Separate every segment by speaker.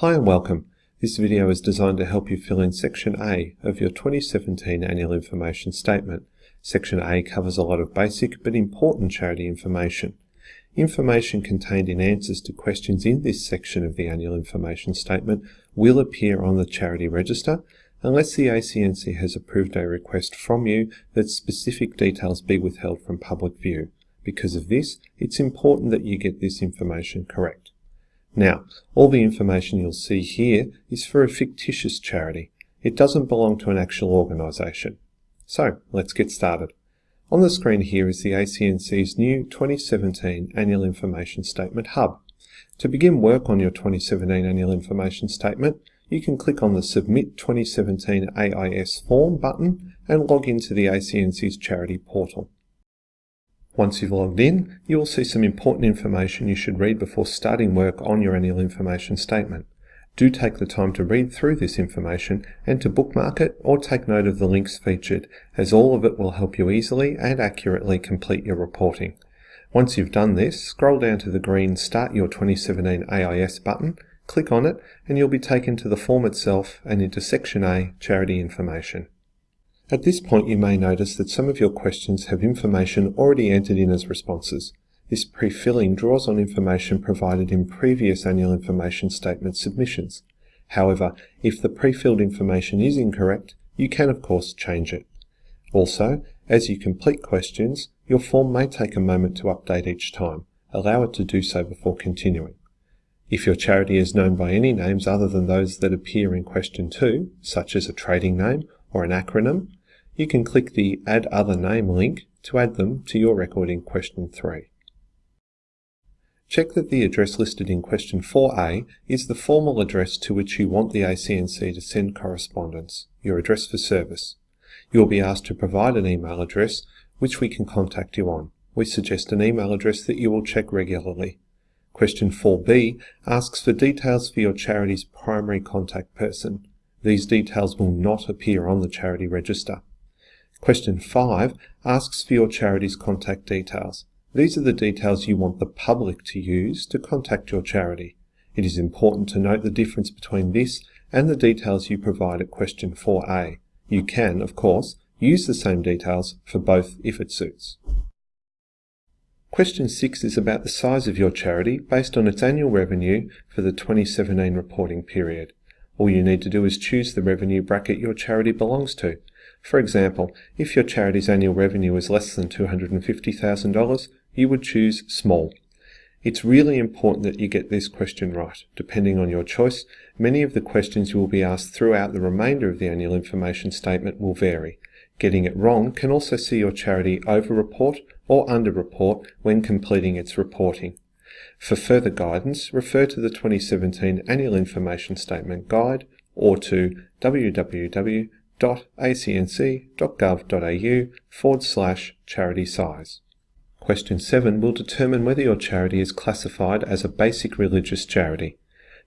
Speaker 1: Hi and welcome. This video is designed to help you fill in Section A of your 2017 Annual Information Statement. Section A covers a lot of basic but important charity information. Information contained in answers to questions in this section of the Annual Information Statement will appear on the Charity Register unless the ACNC has approved a request from you that specific details be withheld from public view. Because of this, it's important that you get this information correct. Now, all the information you'll see here is for a fictitious charity. It doesn't belong to an actual organisation. So, let's get started. On the screen here is the ACNC's new 2017 Annual Information Statement Hub. To begin work on your 2017 Annual Information Statement, you can click on the Submit 2017 AIS Form button and log into the ACNC's Charity Portal. Once you've logged in, you will see some important information you should read before starting work on your annual information statement. Do take the time to read through this information and to bookmark it or take note of the links featured, as all of it will help you easily and accurately complete your reporting. Once you've done this, scroll down to the green Start Your 2017 AIS button, click on it, and you'll be taken to the form itself and into Section A, Charity Information. At this point you may notice that some of your questions have information already entered in as responses. This pre-filling draws on information provided in previous annual information statement submissions. However, if the pre-filled information is incorrect, you can of course change it. Also, as you complete questions, your form may take a moment to update each time. Allow it to do so before continuing. If your charity is known by any names other than those that appear in question 2, such as a trading name or an acronym, you can click the Add Other Name link to add them to your record in question 3. Check that the address listed in question 4a is the formal address to which you want the ACNC to send correspondence, your address for service. You will be asked to provide an email address which we can contact you on. We suggest an email address that you will check regularly. Question 4b asks for details for your charity's primary contact person. These details will not appear on the charity register. Question 5 asks for your charity's contact details. These are the details you want the public to use to contact your charity. It is important to note the difference between this and the details you provide at question 4a. You can, of course, use the same details for both if it suits. Question 6 is about the size of your charity based on its annual revenue for the 2017 reporting period. All you need to do is choose the revenue bracket your charity belongs to. For example, if your charity's annual revenue is less than $250,000, you would choose small. It's really important that you get this question right. Depending on your choice, many of the questions you will be asked throughout the remainder of the annual information statement will vary. Getting it wrong can also see your charity over-report or under-report when completing its reporting. For further guidance, refer to the 2017 Annual Information Statement Guide or to www www.acnc.gov.au forward slash charity size. Question 7 will determine whether your charity is classified as a basic religious charity.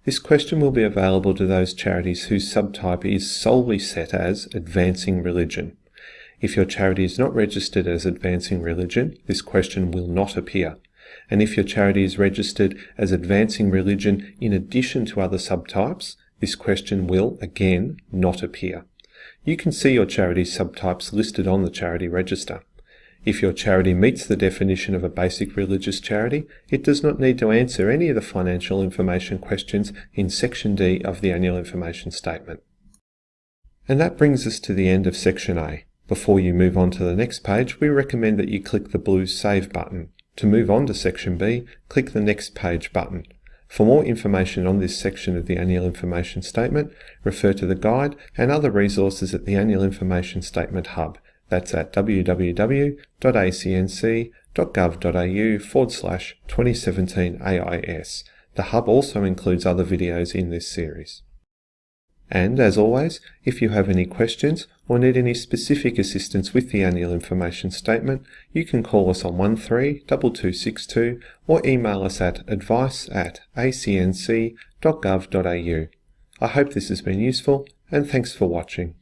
Speaker 1: This question will be available to those charities whose subtype is solely set as advancing religion. If your charity is not registered as advancing religion, this question will not appear. And if your charity is registered as advancing religion in addition to other subtypes, this question will, again, not appear. You can see your charity subtypes listed on the charity register. If your charity meets the definition of a basic religious charity, it does not need to answer any of the financial information questions in Section D of the Annual Information Statement. And that brings us to the end of Section A. Before you move on to the next page, we recommend that you click the blue Save button. To move on to Section B, click the Next Page button. For more information on this section of the Annual Information Statement, refer to the guide and other resources at the Annual Information Statement Hub. That's at www.acnc.gov.au forward slash 2017 AIS. The Hub also includes other videos in this series. And as always, if you have any questions or need any specific assistance with the annual information statement, you can call us on 132262 or email us at advice at acnc.gov.au. I hope this has been useful and thanks for watching.